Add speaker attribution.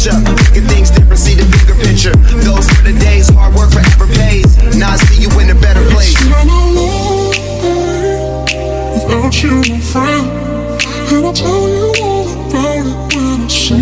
Speaker 1: switch up. Things different, see the bigger picture. Those are the days, hard work forever pays. Now I see you in a better place. I'm alone
Speaker 2: without you, my friend. And I'll tell you all about it when I see